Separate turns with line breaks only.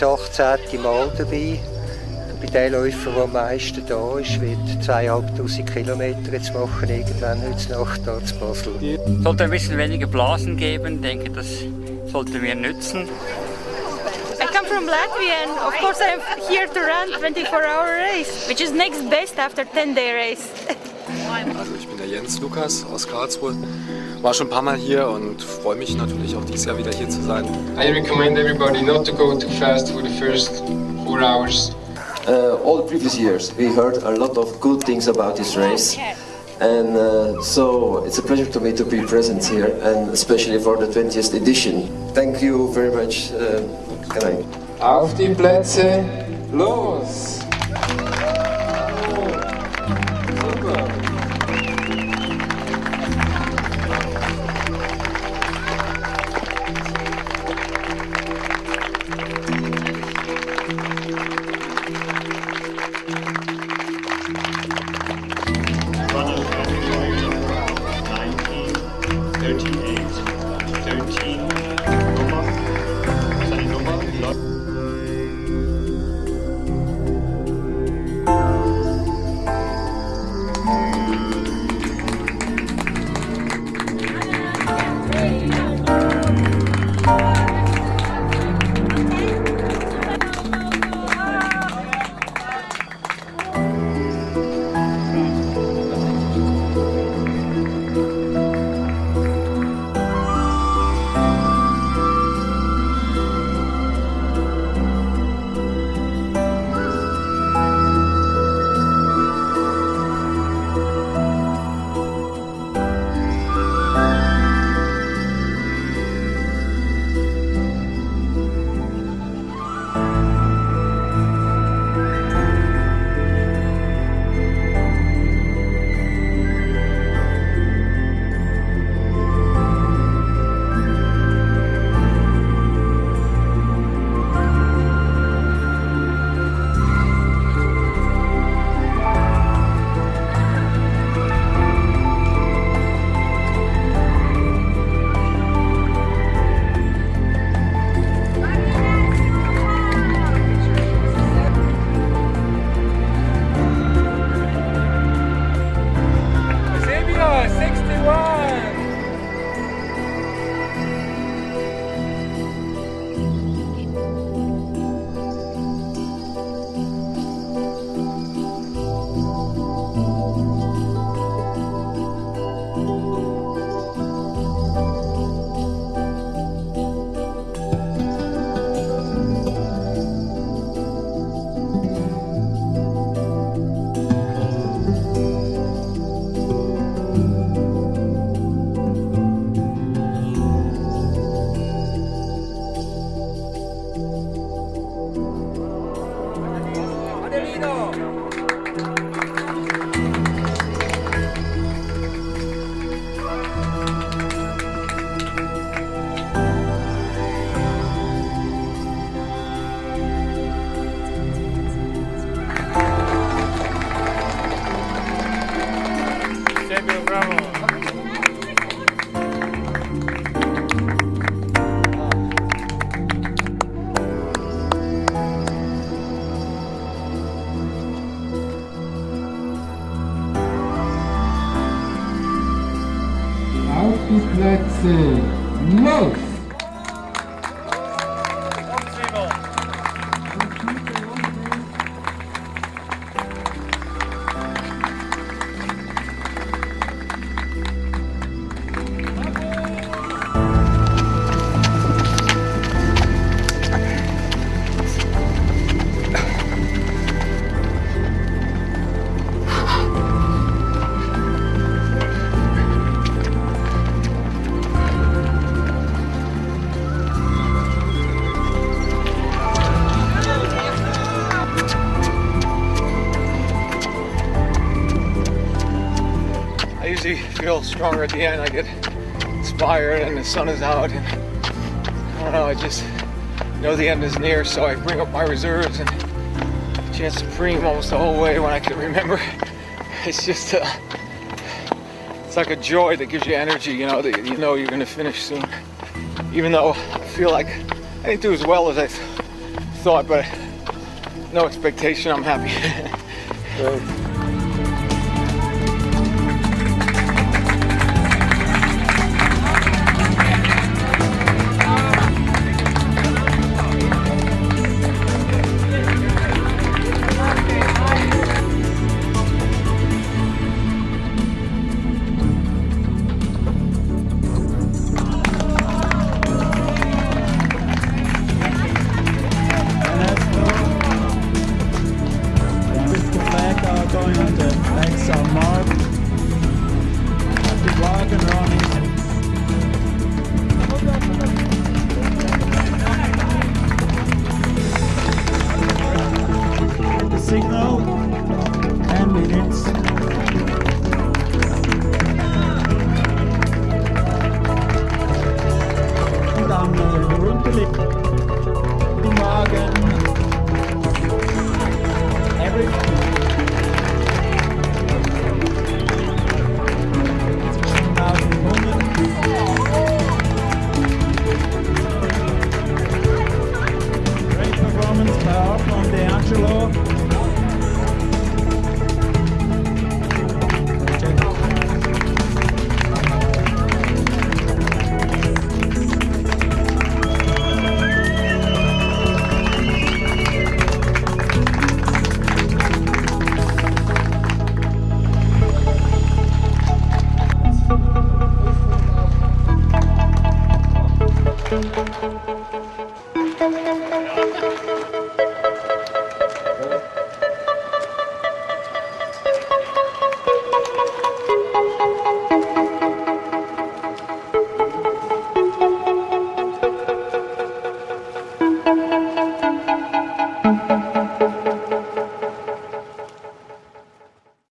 das 18. Mal dabei. Bei den Läufern, der am meisten da ist, wird 2500 Kilometer jetzt machen, irgendwann heute Nacht hier zu Basel.
Es sollte ein bisschen weniger Blasen geben, ich denke, das sollte mir nützen.
I come from Latvia and of course I'm here to run 24-hour race, which is next best after 10-day race.
Also ich bin der Jens Lukas aus Karlsruhe, war schon ein paar Mal hier und freue mich natürlich auch dieses Jahr wieder hier zu sein.
I recommend everybody not to go too fast for the first four hours.
Uh, all previous years we heard a lot of good things about this race and uh, so it's a pleasure to me to be present here and especially for the 20th edition. Thank you very much. Uh.
Auf die Plätze, los!
Bravo.
Auf die Plätze, los!
Feel stronger at the end. I get inspired and the sun is out and I don't know, I just know the end is near so I bring up my reserves and chance supreme almost the whole way when I can remember. It's just uh, it's like a joy that gives you energy, you know, that you know you're gonna finish soon. Even though I feel like I didn't do as well as I
thought, but no expectation. I'm happy.